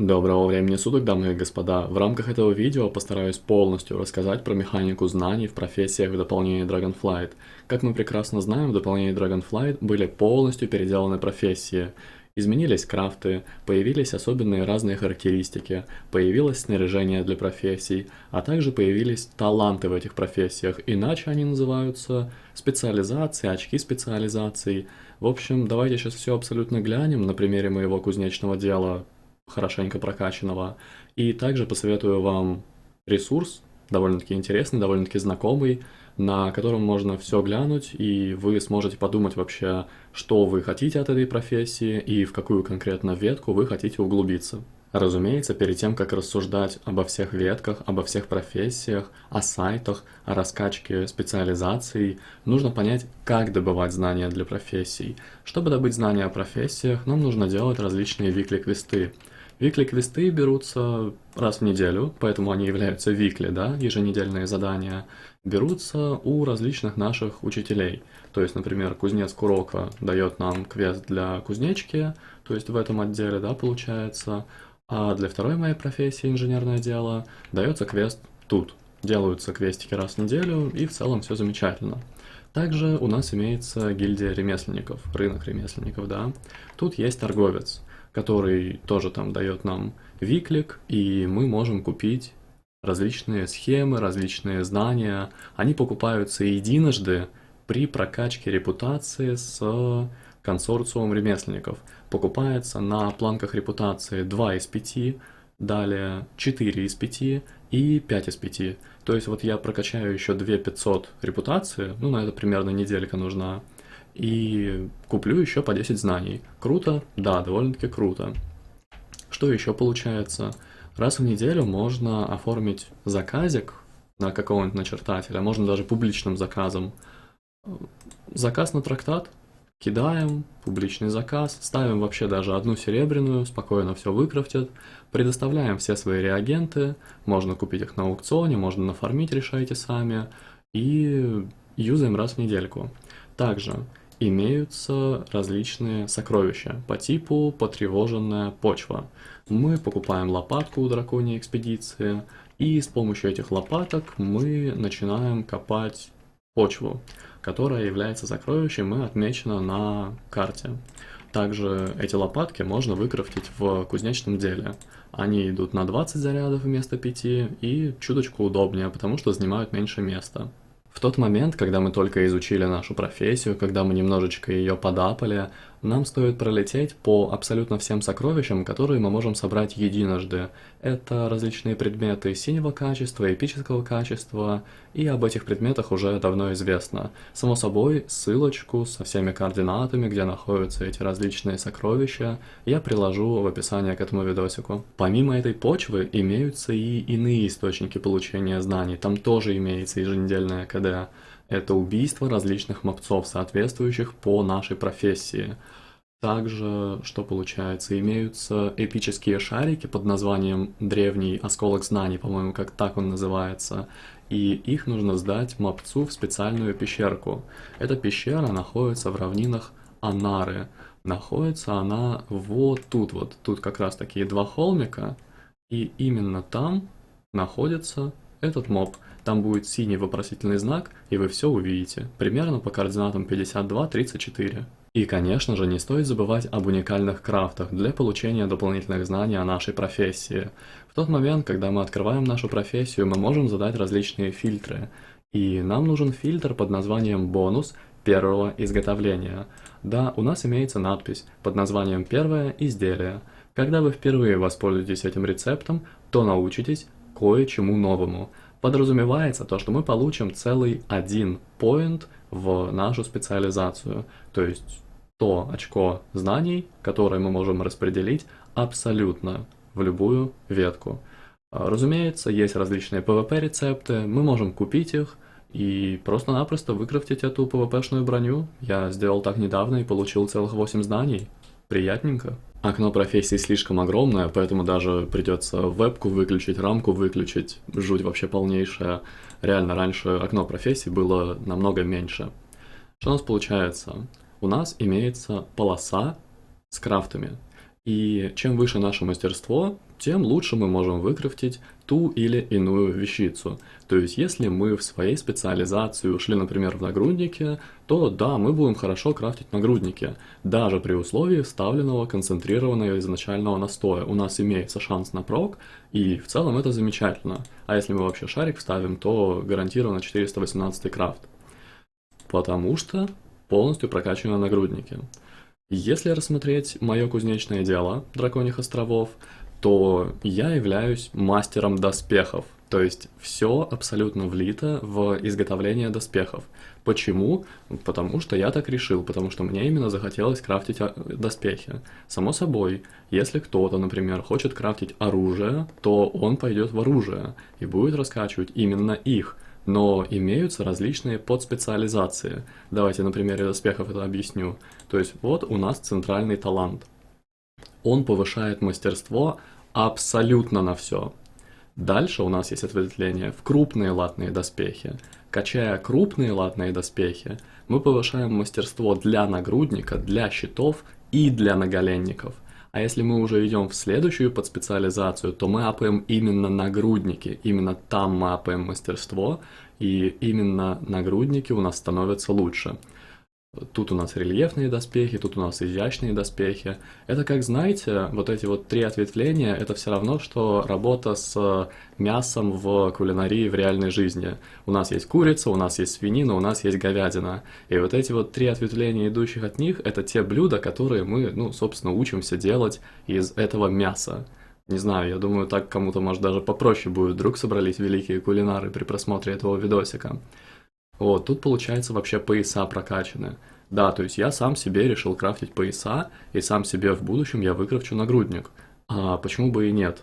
Доброго времени суток, дамы и господа. В рамках этого видео постараюсь полностью рассказать про механику знаний в профессиях в дополнении Dragonflight. Как мы прекрасно знаем, в дополнении Dragonflight были полностью переделаны профессии. Изменились крафты, появились особенные разные характеристики, появилось снаряжение для профессий, а также появились таланты в этих профессиях, иначе они называются специализации, очки специализаций. В общем, давайте сейчас все абсолютно глянем на примере моего кузнечного дела, хорошенько прокачанного, и также посоветую вам ресурс, довольно-таки интересный, довольно-таки знакомый, на котором можно все глянуть, и вы сможете подумать вообще, что вы хотите от этой профессии и в какую конкретно ветку вы хотите углубиться. Разумеется, перед тем, как рассуждать обо всех ветках, обо всех профессиях, о сайтах, о раскачке специализаций, нужно понять, как добывать знания для профессий. Чтобы добыть знания о профессиях, нам нужно делать различные викли-квесты. Викли-квесты берутся раз в неделю, поэтому они являются викли, да, еженедельные задания, берутся у различных наших учителей. То есть, например, кузнец Курока дает нам квест для кузнечки, то есть в этом отделе, да, получается, а для второй моей профессии, инженерное дело, дается квест тут. Делаются квестики раз в неделю, и в целом все замечательно. Также у нас имеется гильдия ремесленников, рынок ремесленников, да. Тут есть торговец который тоже там дает нам виклик, и мы можем купить различные схемы, различные знания. Они покупаются единожды при прокачке репутации с консорциумом ремесленников. Покупается на планках репутации 2 из 5, далее 4 из 5 и 5 из 5. То есть вот я прокачаю еще 2 500 репутации, ну на это примерно неделька нужна, и куплю еще по 10 знаний. Круто? Да, довольно-таки круто. Что еще получается? Раз в неделю можно оформить заказик на какого-нибудь начертателя, можно даже публичным заказом. Заказ на трактат, кидаем, публичный заказ, ставим вообще даже одну серебряную, спокойно все выкрафтят, предоставляем все свои реагенты, можно купить их на аукционе, можно нафармить, решайте сами, и юзаем раз в недельку. Также имеются различные сокровища по типу потревоженная почва. Мы покупаем лопатку у драконьей экспедиции, и с помощью этих лопаток мы начинаем копать почву, которая является сокровищем и отмечена на карте. Также эти лопатки можно выкрафтить в кузнечном деле. Они идут на 20 зарядов вместо 5 и чуточку удобнее, потому что занимают меньше места. В тот момент, когда мы только изучили нашу профессию, когда мы немножечко ее подапали, нам стоит пролететь по абсолютно всем сокровищам, которые мы можем собрать единожды. Это различные предметы синего качества, эпического качества, и об этих предметах уже давно известно. Само собой, ссылочку со всеми координатами, где находятся эти различные сокровища, я приложу в описании к этому видосику. Помимо этой почвы, имеются и иные источники получения знаний, там тоже имеется еженедельная КД это убийство различных мопцов, соответствующих по нашей профессии. Также, что получается, имеются эпические шарики под названием «Древний осколок знаний», по-моему, как так он называется, и их нужно сдать мопцу в специальную пещерку. Эта пещера находится в равнинах Анары. Находится она вот тут вот, тут как раз такие два холмика, и именно там находится этот моб. Там будет синий вопросительный знак, и вы все увидите, примерно по координатам 52-34. И, конечно же, не стоит забывать об уникальных крафтах для получения дополнительных знаний о нашей профессии. В тот момент, когда мы открываем нашу профессию, мы можем задать различные фильтры. И нам нужен фильтр под названием «Бонус первого изготовления». Да, у нас имеется надпись под названием «Первое изделие». Когда вы впервые воспользуетесь этим рецептом, то научитесь кое-чему новому. Подразумевается то, что мы получим целый один point в нашу специализацию, то есть то очко знаний, которое мы можем распределить абсолютно в любую ветку. Разумеется, есть различные PvP-рецепты, мы можем купить их и просто-напросто выкрафтить эту PvP-шную броню. Я сделал так недавно и получил целых 8 знаний. Приятненько. Окно профессии слишком огромное, поэтому даже придется вебку выключить, рамку выключить. Жуть вообще полнейшая. Реально, раньше окно профессии было намного меньше. Что у нас получается? У нас имеется полоса с крафтами. И чем выше наше мастерство, тем лучше мы можем выкрафтить ту или иную вещицу. То есть, если мы в своей специализации ушли, например, в нагрудники, то да, мы будем хорошо крафтить нагрудники, даже при условии вставленного концентрированного изначального настоя. У нас имеется шанс на прок, и в целом это замечательно. А если мы вообще шарик вставим, то гарантированно 418 крафт. Потому что полностью прокачаны нагрудники. Если рассмотреть мое кузнечное дело Драконьих островов, то я являюсь мастером доспехов. То есть все абсолютно влито в изготовление доспехов. Почему? Потому что я так решил, потому что мне именно захотелось крафтить а, доспехи. Само собой, если кто-то, например, хочет крафтить оружие, то он пойдет в оружие и будет раскачивать именно их – но имеются различные подспециализации. Давайте на примере доспехов это объясню. То есть вот у нас центральный талант. Он повышает мастерство абсолютно на все. Дальше у нас есть ответвление в крупные латные доспехи. Качая крупные латные доспехи, мы повышаем мастерство для нагрудника, для щитов и для наголенников – а если мы уже идем в следующую подспециализацию, то мы апаем именно нагрудники, именно там мы апаем мастерство, и именно нагрудники у нас становятся лучше. Тут у нас рельефные доспехи, тут у нас изящные доспехи. Это, как знаете, вот эти вот три ответвления, это все равно, что работа с мясом в кулинарии в реальной жизни. У нас есть курица, у нас есть свинина, у нас есть говядина. И вот эти вот три ответвления, идущих от них, это те блюда, которые мы, ну, собственно, учимся делать из этого мяса. Не знаю, я думаю, так кому-то, может, даже попроще будет. Вдруг собрались великие кулинары при просмотре этого видосика. Вот, тут получается вообще пояса прокачаны. Да, то есть я сам себе решил крафтить пояса, и сам себе в будущем я выкрафчу нагрудник. А почему бы и нет?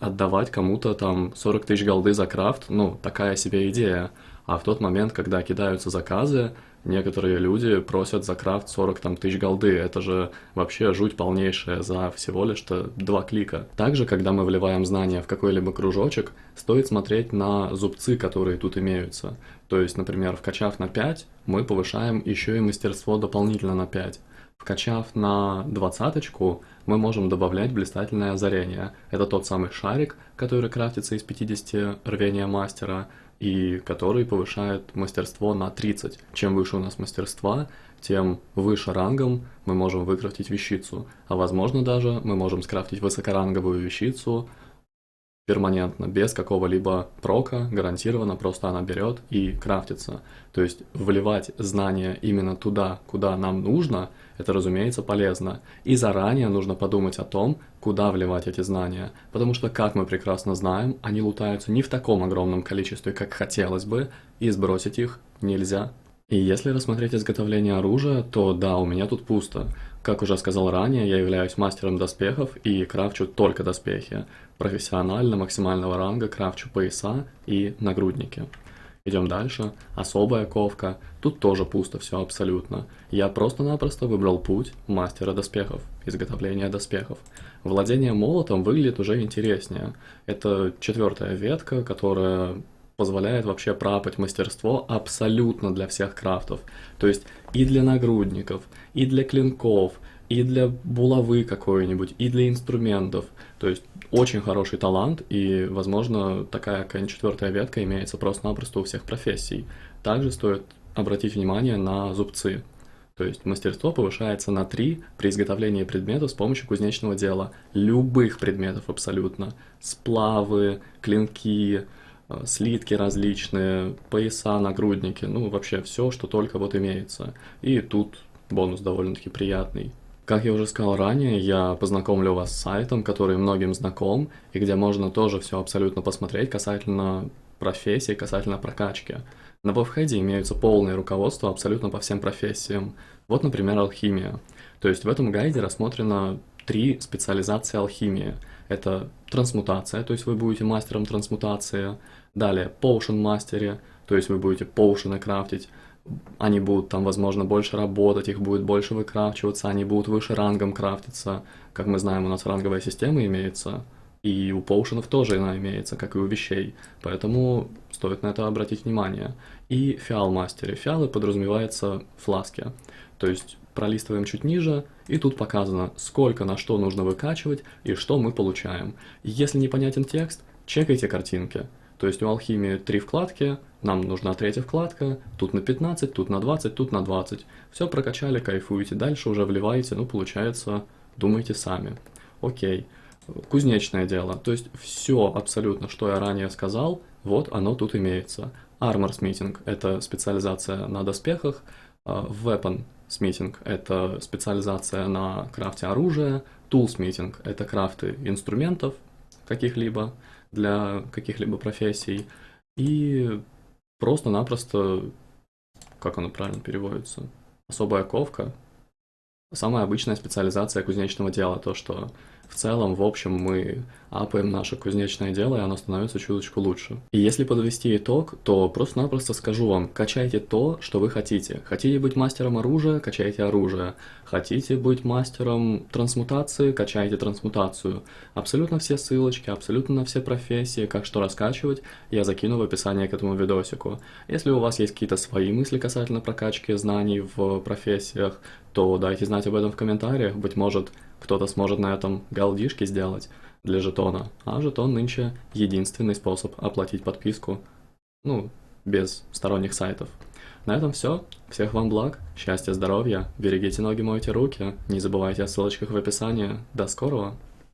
Отдавать кому-то там 40 тысяч голды за крафт, ну, такая себе идея. А в тот момент, когда кидаются заказы, некоторые люди просят за крафт 40 там, тысяч голды. Это же вообще жуть полнейшая за всего лишь-то два клика. Также, когда мы вливаем знания в какой-либо кружочек, стоит смотреть на зубцы, которые тут имеются. То есть, например, вкачав на 5, мы повышаем еще и мастерство дополнительно на 5. Вкачав на двадцаточку, мы можем добавлять блистательное озарение. Это тот самый шарик, который крафтится из 50 рвения мастера, и который повышает мастерство на 30. Чем выше у нас мастерства, тем выше рангом мы можем выкрафтить вещицу. А возможно даже мы можем скрафтить высокоранговую вещицу перманентно, без какого-либо прока, гарантированно, просто она берет и крафтится. То есть вливать знания именно туда, куда нам нужно, это, разумеется, полезно. И заранее нужно подумать о том, куда вливать эти знания, потому что, как мы прекрасно знаем, они лутаются не в таком огромном количестве, как хотелось бы, и сбросить их нельзя. И если рассмотреть изготовление оружия, то да, у меня тут пусто. Как уже сказал ранее, я являюсь мастером доспехов и крафчу только доспехи. Профессионально максимального ранга крафчу пояса и нагрудники. Идем дальше. Особая ковка. Тут тоже пусто все абсолютно. Я просто-напросто выбрал путь мастера доспехов, изготовления доспехов. Владение молотом выглядит уже интереснее. Это четвертая ветка, которая позволяет вообще пропать мастерство абсолютно для всех крафтов. То есть и для нагрудников, и для клинков, и для булавы какой-нибудь, и для инструментов. То есть очень хороший талант, и, возможно, такая четвертая ветка имеется просто-напросто у всех профессий. Также стоит обратить внимание на зубцы. То есть мастерство повышается на 3 при изготовлении предметов с помощью кузнечного дела. Любых предметов абсолютно. Сплавы, клинки, слитки различные, пояса, нагрудники, ну вообще все, что только вот имеется. И тут бонус довольно-таки приятный. Как я уже сказал ранее, я познакомлю вас с сайтом, который многим знаком, и где можно тоже все абсолютно посмотреть касательно профессии, касательно прокачки. На веб-хеде имеются полные руководства абсолютно по всем профессиям. Вот, например, алхимия. То есть в этом гайде рассмотрено три специализации алхимии. Это трансмутация, то есть вы будете мастером трансмутации. Далее, potion мастере, то есть вы будете поушены крафтить они будут там, возможно, больше работать, их будет больше выкрафчиваться, они будут выше рангом крафтиться. Как мы знаем, у нас ранговая система имеется, и у поушенов тоже она имеется, как и у вещей, поэтому стоит на это обратить внимание. И фиал мастере. Фиалы подразумевается фласки. То есть пролистываем чуть ниже, и тут показано, сколько на что нужно выкачивать и что мы получаем. Если непонятен текст, чекайте картинки. То есть у алхимии три вкладки, нам нужна третья вкладка, тут на 15, тут на 20, тут на 20. Все прокачали, кайфуете, дальше уже вливаете, ну получается, думайте сами. Окей. Кузнечное дело, то есть все абсолютно, что я ранее сказал, вот оно тут имеется. Armor Smithing — это специализация на доспехах, а, Weapon Smithing — это специализация на крафте оружия, Smithing — это крафты инструментов каких-либо, для каких-либо профессий. И просто-напросто, как оно правильно переводится, особая ковка. Самая обычная специализация кузнечного дела, то, что в целом, в общем, мы апаем наше кузнечное дело, и оно становится чуточку лучше. И если подвести итог, то просто-напросто скажу вам, качайте то, что вы хотите. Хотите быть мастером оружия, качайте оружие. Хотите быть мастером трансмутации, качайте трансмутацию. Абсолютно все ссылочки, абсолютно на все профессии, как что раскачивать, я закину в описание к этому видосику. Если у вас есть какие-то свои мысли касательно прокачки знаний в профессиях, то дайте знать об этом в комментариях, быть может, кто-то сможет на этом галдишки сделать для жетона, а жетон нынче единственный способ оплатить подписку, ну, без сторонних сайтов. На этом все. Всех вам благ, счастья, здоровья, берегите ноги, мойте руки, не забывайте о ссылочках в описании. До скорого!